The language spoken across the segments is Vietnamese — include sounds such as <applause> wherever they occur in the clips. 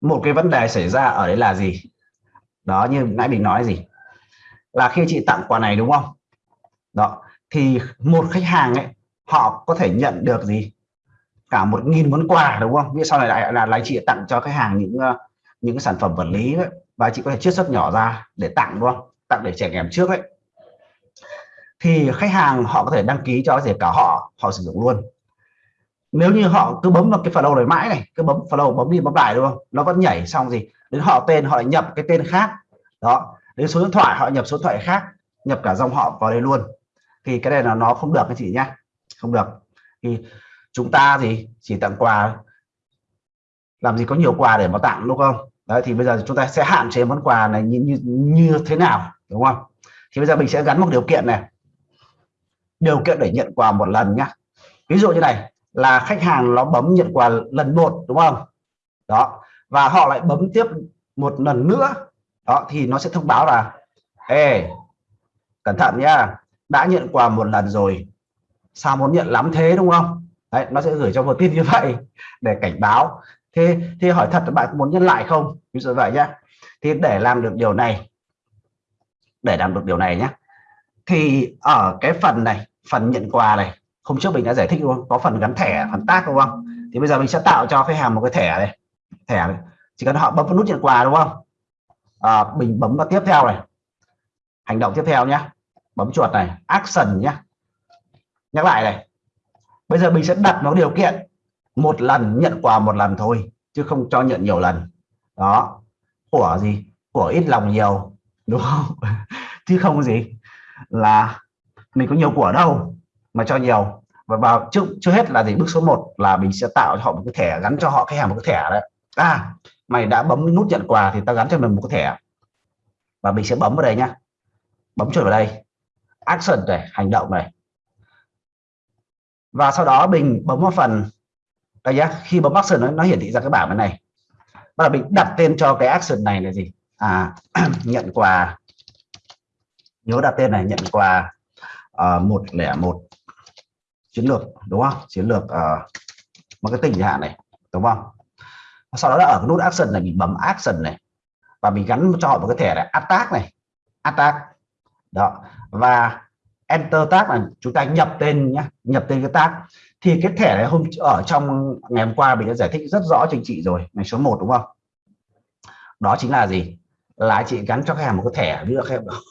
một cái vấn đề xảy ra ở đấy là gì? Đó như nãy mình nói gì? Là khi chị tặng quà này đúng không? Đó thì một khách hàng ấy họ có thể nhận được gì? Cả một nghìn món quà đúng không? Biết sau này lại là lại chị tặng cho khách hàng những ờ, những sản phẩm vật lý ấy, và chị có thể chiết xuất nhỏ ra để tặng đúng không? Tặng để trẻ em trước ấy. Thì khách hàng họ có thể đăng ký cho gì cả họ họ sử dụng luôn nếu như họ cứ bấm vào cái follow này mãi này cứ bấm follow bấm đi bấm lại đúng không? Nó vẫn nhảy xong gì? Đến họ tên họ lại nhập cái tên khác. Đó. Đến số điện thoại họ nhập số điện thoại khác nhập cả dòng họ vào đây luôn. Thì cái này là nó không được anh chị nhá. Không được. Thì chúng ta thì chỉ tặng quà. Làm gì có nhiều quà để mà tặng đúng không? Đấy thì bây giờ chúng ta sẽ hạn chế món quà này như, như, như thế nào đúng không? Thì bây giờ mình sẽ gắn một điều kiện này. Điều kiện để nhận quà một lần nhá. Ví dụ như này là khách hàng nó bấm nhận quà lần một, đúng không? Đó. Và họ lại bấm tiếp một lần nữa. Đó, thì nó sẽ thông báo là, ê, cẩn thận nhá, đã nhận quà một lần rồi. Sao muốn nhận lắm thế, đúng không? Đấy, nó sẽ gửi cho một tin như vậy <laughs> để cảnh báo. Thế thì hỏi thật là bạn muốn nhân lại không? Ví dụ vậy nhá. Thì để làm được điều này, để làm được điều này nhé thì ở cái phần này, phần nhận quà này hôm trước mình đã giải thích luôn có phần gắn thẻ phần tác đúng không? Thì bây giờ mình sẽ tạo cho khách hàng một cái thẻ này thẻ này. Chỉ cần họ bấm vào nút nhận quà đúng không? À, mình bấm vào tiếp theo này. Hành động tiếp theo nhé bấm chuột này action nhé nhắc lại này. Bây giờ mình sẽ đặt nó điều kiện. Một lần nhận quà một lần thôi chứ không cho nhận nhiều lần. Đó. Của gì? Của ít lòng nhiều đúng không? <laughs> Chứ không gì. Là mình có nhiều của đâu mà cho nhiều. Và vào trước trước hết là gì bước số 1 là mình sẽ tạo cho họ một cái thẻ gắn cho họ khách hàng một cái thẻ đấy. À mày đã bấm nút nhận quà thì ta gắn cho mình một cái thẻ. Và mình sẽ bấm vào đây nhá. Bấm chuột vào đây. Action này hành động này. Và sau đó mình bấm vào phần đây nhá khi bấm action nó, nó hiển thị ra cái bảng bên này. Và mình đặt tên cho cái action này là gì? À <clears throat> nhận quà. Nhớ đặt tên này nhận quà ờ, một lẻ một chiến lược đúng không? Chiến lược uh, marketing chẳng hạn này đúng không? Sau đó là ở cái nút action này mình bấm action này và mình gắn cho họ một cái thẻ này attack này attack đó và enter tag là chúng ta nhập tên nhá nhập tên cái tag. Thì cái thẻ này hôm ở trong ngày hôm qua mình đã giải thích rất rõ cho anh chị rồi ngày số 1 đúng không? Đó chính là gì? Là anh chị gắn cho khách hàng một cái thẻ ví dụ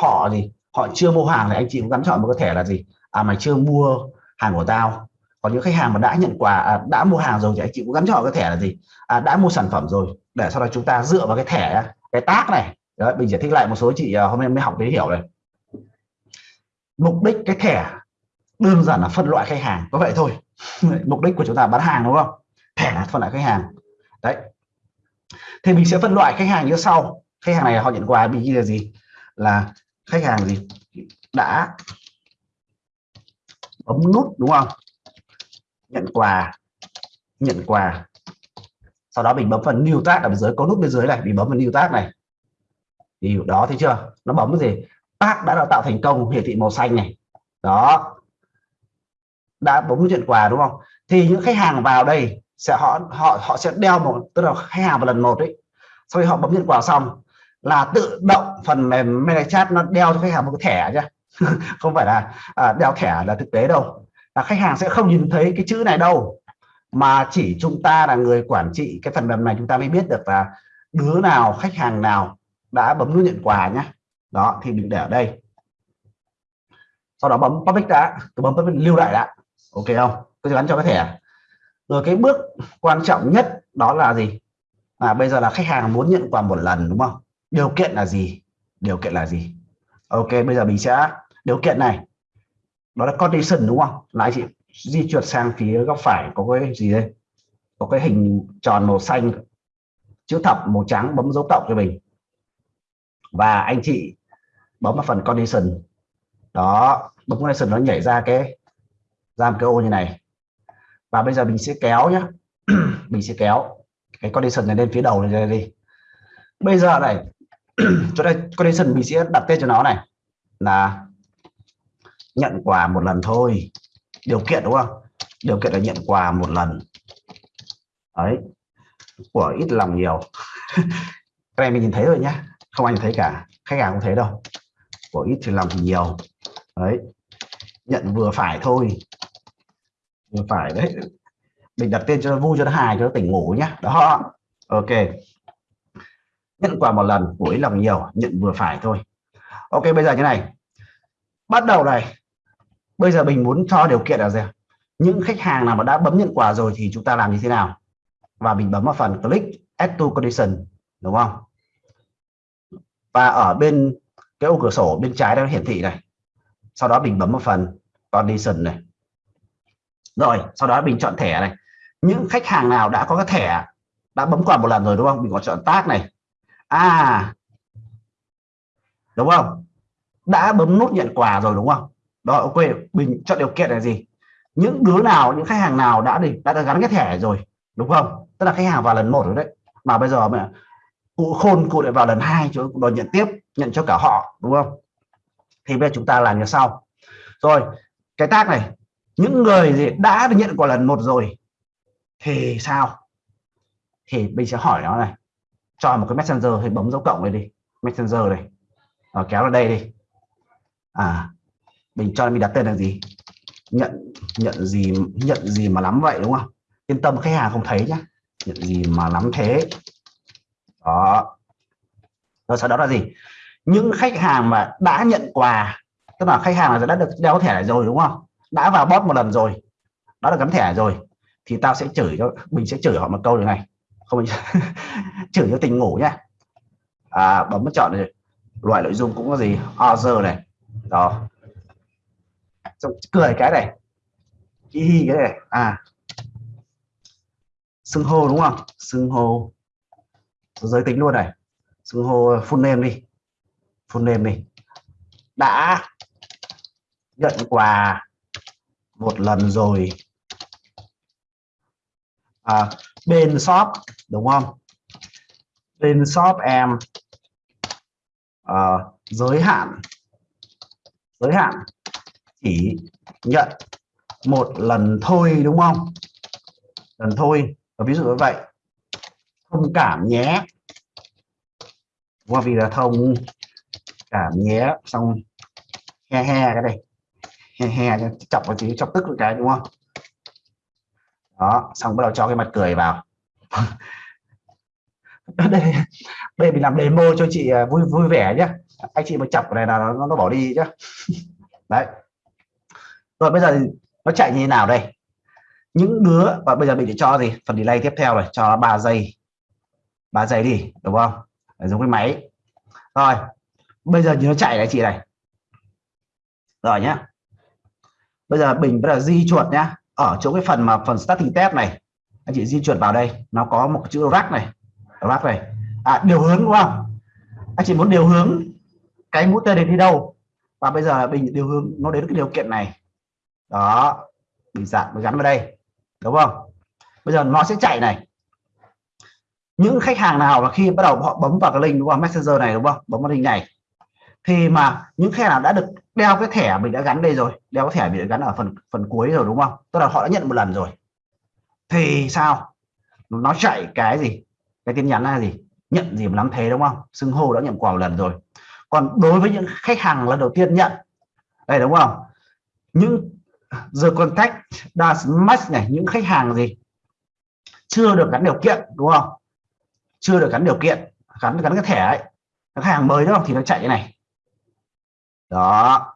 họ gì? Họ chưa mua hàng thì anh chị cũng gắn chọn một cái thẻ là gì? À mày chưa mua hàng của tao. Còn những khách hàng mà đã nhận quà à, đã mua hàng rồi thì anh chị cũng gắn cho họ cái thẻ là gì? À, đã mua sản phẩm rồi để sau đó chúng ta dựa vào cái thẻ cái tác này. Đấy, mình giải thích lại một số chị à, hôm nay mới học để hiểu này. Mục đích cái thẻ đơn giản là phân loại khách hàng có vậy thôi. <laughs> Mục đích của chúng ta bán hàng đúng không? Thẻ là phân loại khách hàng. Đấy. Thì mình sẽ phân loại khách hàng như sau. Khách hàng này họ nhận quà bị ghi là gì? Là khách hàng gì? Đã bấm nút, đúng không? Nhận quà nhận quà. Sau đó mình bấm phần new tag ở bên dưới có nút bên dưới này, mình bấm vào new tag này. Điều đó, thấy chưa? Nó bấm cái gì? Tag đã tạo thành công, hiển thị màu xanh này. Đó. Đã bấm nhận quà, đúng không? Thì những khách hàng vào đây sẽ, họ họ họ sẽ đeo một, tức là khách hàng vào lần một đấy sau khi họ bấm nhận quà xong là tự động phần mềm chat nó đeo cho khách hàng một cái thẻ chứ <laughs> không phải là à, đeo thẻ là thực tế đâu. Là khách hàng sẽ không nhìn thấy cái chữ này đâu mà chỉ chúng ta là người quản trị cái phần mềm này chúng ta mới biết được là đứa nào khách hàng nào đã bấm nút nhận quà nhé đó thì mình để ở đây. Sau đó bấm public đã tôi bấm public lưu lại đã. Ok không? Tôi gắn cho cái thẻ rồi cái bước quan trọng nhất đó là gì? À bây giờ là khách hàng muốn nhận quà một lần đúng không? Điều kiện là gì? Điều kiện là gì? Ok, bây giờ mình sẽ, điều kiện này, đó là condition đúng không? Là anh chị di chuyển sang phía góc phải có cái gì đây? Có cái hình tròn màu xanh, chữ thập màu trắng bấm dấu cộng cho mình. Và anh chị bấm vào phần condition. Đó, bấm condition nó nhảy ra cái, ra một cái ô như này. Và bây giờ mình sẽ kéo nhé <clears throat> mình sẽ kéo cái condition này lên phía đầu này đi bây giờ này <clears throat> cho đây condition mình sẽ đặt tên cho nó này. Là nhận quà một lần thôi. Điều kiện đúng không? Điều kiện là nhận quà một lần. Đấy. Của ít lòng nhiều. <laughs> Cái này mình nhìn thấy rồi nhá. Không anh thấy cả. Khách hàng không thấy đâu. Của ít thì lòng thì nhiều. Đấy. Nhận vừa phải thôi. Vừa phải đấy. Mình đặt tên cho nó vui, cho nó hài, cho nó tỉnh ngủ nhá. Đó. Ok nhận quà một lần của lòng nhiều, nhận vừa phải thôi. Ok, bây giờ như này. Bắt đầu này. Bây giờ mình muốn cho điều kiện là gì những khách hàng nào mà đã bấm nhận quà rồi thì chúng ta làm như thế nào? Và mình bấm vào phần click add to condition, đúng không? Và ở bên cái ô cửa sổ bên trái nó hiển thị này. Sau đó mình bấm vào phần condition này. Rồi, sau đó mình chọn thẻ này. Những khách hàng nào đã có cái thẻ, đã bấm quà một lần rồi, đúng không? Mình có chọn tag này à. Đúng không? Đã bấm nút nhận quà rồi đúng không? Đó ok. Bình chọn điều kiện là gì? Những đứa nào những khách hàng nào đã đi đã, đã gắn cái thẻ rồi đúng không? Tức là khách hàng vào lần một rồi đấy. Mà bây giờ mà cụ khôn cụ lại vào lần hai cho đòi nhận tiếp nhận cho cả họ đúng không? Thì bây giờ chúng ta làm như sau. Rồi cái tác này. Những người gì đã được nhận quà lần một rồi thì sao? Thì mình sẽ hỏi nó này cho một cái messenger thì bấm dấu cộng này đi. Messenger này. À, kéo vào đây đi. À mình cho mình đặt tên là gì? Nhận nhận gì nhận gì mà lắm vậy đúng không? Yên tâm khách hàng không thấy nhá. Nhận gì mà lắm thế. Đó. Rồi sau đó là gì? Những khách hàng mà đã nhận quà tức là khách hàng là đã được đeo thẻ rồi đúng không? Đã vào bot một lần rồi. Đã được gắn thẻ rồi. Thì tao sẽ chửi cho mình sẽ chửi họ một câu như này không <laughs> chửi cho tình ngủ nhá. À, bấm chọn này. loại nội dung cũng có gì? Other này. Đó. Xong cười cái này. Hi hi cái này. À. Xưng hô đúng không? Xưng hô. Giới tính luôn này. Xưng hô full name đi. Full name đi. Đã. Nhận quà một lần rồi à, bên shop đúng không? Bên shop em à, giới hạn giới hạn chỉ nhận một lần thôi đúng không? Lần thôi và ví dụ như vậy thông cảm nhé. Qua vì là thông cảm nhé xong he he cái này he he chọc vào chỉ chọc tức cái đúng không? Đó xong bắt đầu cho cái mặt cười vào. <laughs> Đây đây mình làm demo cho chị à, vui vui vẻ nhé anh chị mà chọc này là nó, nó bỏ đi chứ <laughs> đấy. Rồi bây giờ nó chạy như thế nào đây? Những đứa và bây giờ mình để cho gì? Phần delay tiếp theo rồi cho 3 giây. 3 giây đi đúng không? Để giống cái máy. Rồi bây giờ nó chạy này chị này. Rồi nhá. Bây giờ mình bắt đầu di chuột nhá ở chỗ cái phần mà phần starting tab này anh chị di chuyển vào đây nó có một chữ rack này rack này. À, điều hướng đúng không? Anh chị muốn điều hướng cái mũi tên đến đi đâu? Và bây giờ mình điều hướng nó đến cái điều kiện này. Đó mình dạng mình gắn vào đây đúng không? Bây giờ nó sẽ chạy này. Những khách hàng nào mà khi bắt đầu họ bấm vào cái link đúng không? Messenger này đúng không? Bấm vào link này. Thì mà những khách nào đã được đeo cái thẻ mình đã gắn đây rồi. Đeo cái thẻ mình đã gắn ở phần phần cuối rồi, đúng không? Tức là họ đã nhận một lần rồi. Thì sao? Nó chạy cái gì? Cái tin nhắn là gì? Nhận gì mà lắm thế, đúng không? Xưng hô đã nhận quà một lần rồi. Còn đối với những khách hàng lần đầu tiên nhận, đây, đúng không? Những the contact does match này, những khách hàng gì? Chưa được gắn điều kiện, đúng không? Chưa được gắn điều kiện. Gắn gắn cái thẻ ấy. Khách hàng mới đúng không thì nó chạy cái này đó.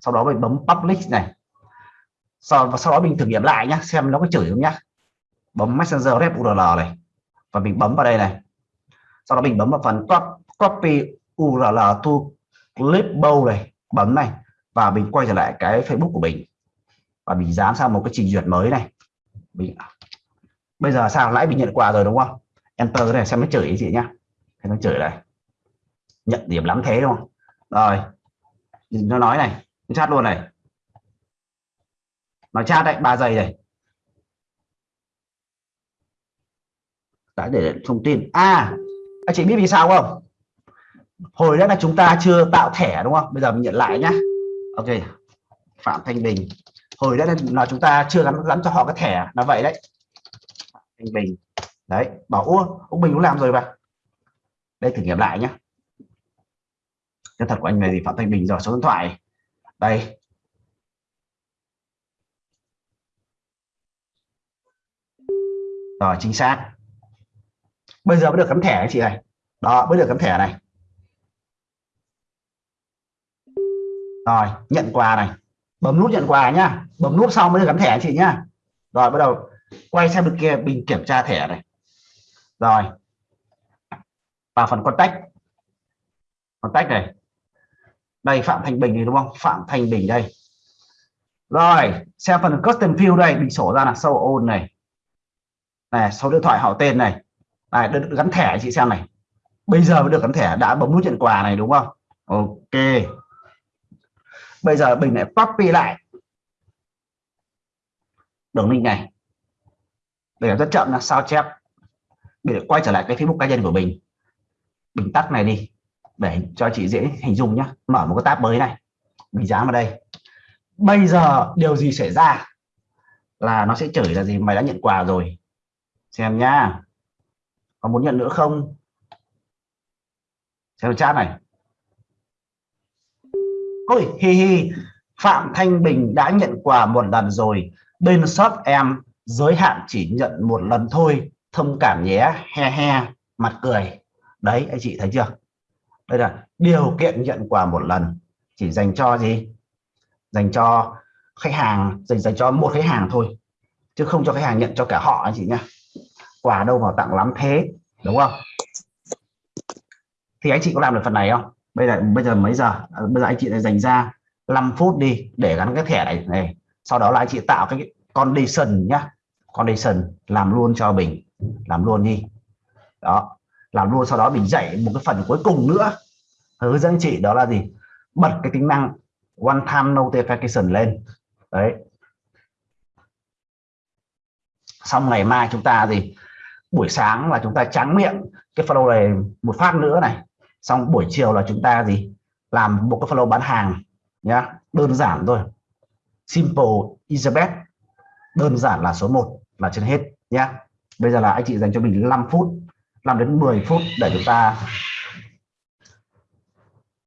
Sau đó mình bấm public này. Sau, và sau đó mình thử nghiệm lại nhá, xem nó có chửi không nhá. Bấm messenger rep url này. Và mình bấm vào đây này. Sau đó mình bấm vào phần copy url to clipboard này. Bấm này. Và mình quay trở lại cái facebook của mình. Và mình dán sang một cái trình duyệt mới này. Mình, bây giờ sao? Lãi mình nhận quà rồi đúng không? Enter này xem nó chửi gì nhá. Thấy nó chửi này. Nhận điểm lắm thế đúng không? Rồi nó nói này nó chat luôn này. Nói chat đấy, ba giây này. Đã để thông tin. À anh chị biết vì sao không? Hồi đó là chúng ta chưa tạo thẻ đúng không? Bây giờ mình nhận lại nhá. Ok, phạm thanh bình. Hồi đó là chúng ta chưa gắn gắn cho họ cái thẻ là vậy đấy. Thanh bình. Đấy, bảo ua ông bình cũng làm rồi mà. Đây, thử nghiệm lại nhá tên thật của anh này gì phạm thanh bình rồi số điện thoại. Đây. Rồi, chính xác. Bây giờ mới được cắm thẻ anh chị này đó, mới được cắm thẻ này. Rồi, nhận quà này. Bấm nút nhận quà nhá. Bấm nút xong mới được cắm thẻ anh chị nhá. Rồi, bắt đầu quay sang bên kia mình kiểm tra thẻ này. Rồi. Vào phần contact. Contact này đây Phạm Thành Bình này đúng không? Phạm Thành Bình đây. Rồi xem phần custom field đây bị sổ ra là sâu ôn này. Này số điện thoại họ tên này. Này được, gắn thẻ chị xem này. Bây giờ mới được gắn thẻ đã bấm nút nhận quà này đúng không? Ok. Bây giờ mình lại copy lại. Đường link này. Để rất chậm là sao chép. Để quay trở lại cái Facebook cá nhân của mình. Mình tắt này đi để cho chị dễ hình dung nhé mở một cái tab mới này. Mình dán vào đây. Bây giờ điều gì xảy ra là nó sẽ chửi là gì? Mày đã nhận quà rồi. Xem nhá. Có muốn nhận nữa không? Xem chat này. Ôi, hi hi. Phạm Thanh Bình đã nhận quà một lần rồi. Bên shop em, giới hạn chỉ nhận một lần thôi. Thông cảm nhé. He he. Mặt cười. Đấy, anh chị thấy chưa? Đây là điều kiện nhận quà một lần. Chỉ dành cho gì? Dành cho khách hàng, dành dành cho một khách hàng thôi. Chứ không cho khách hàng nhận cho cả họ anh chị nhá. Quà đâu mà tặng lắm thế, đúng không? Thì anh chị có làm được phần này không? Bây giờ bây giờ mấy giờ? À, bây giờ anh chị dành ra 5 phút đi để gắn cái thẻ này này. Sau đó là anh chị tạo cái condition nhá. Condition, làm luôn cho mình. Làm luôn đi. Đó làm luôn, sau đó mình dạy một cái phần cuối cùng nữa. Hướng dẫn chị đó là gì? Bật cái tính năng one time notification lên. Đấy. Xong ngày mai chúng ta gì? Buổi sáng là chúng ta trắng miệng cái follow này một phát nữa này. Xong buổi chiều là chúng ta gì? Làm một cái follow bán hàng, nhá. Đơn giản thôi. Simple is the best đơn giản là số 1 là trên hết, nhá. Bây giờ là anh chị dành cho mình 5 phút. 5 đến 10 phút để chúng ta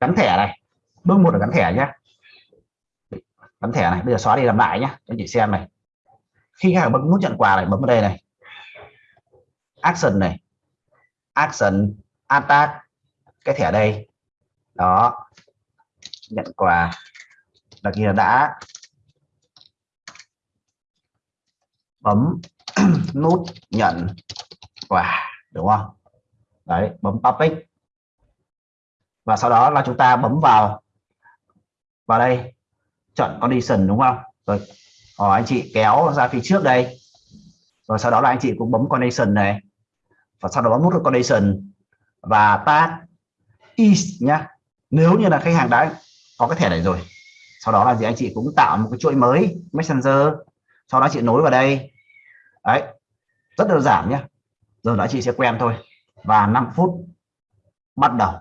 gắn thẻ này. Bước một là gắn thẻ nhé gắn thẻ này, bây giờ xóa đi làm lại nhé cho anh chị xem này. Khi khách hàng bấm nút nhận quà này, bấm vào đây này. Action này. Action, attack, cái thẻ đây. Đó. Nhận quà. Là kia đã bấm <clears throat> nút nhận quà đúng không? Đấy, bấm topic và sau đó là chúng ta bấm vào vào đây. Chọn condition, đúng không? Rồi hỏi anh chị kéo ra phía trước đây. Rồi sau đó là anh chị cũng bấm condition này. Và sau đó bấm nút condition. Và tag is nhá. Nếu như là khách hàng đã có cái thẻ này rồi, sau đó là gì? Anh chị cũng tạo một cái chuỗi mới, messenger. Sau đó chị nối vào đây. Đấy, rất đơn giản nhé giờ đã chị sẽ quen thôi. Và 5 phút bắt đầu.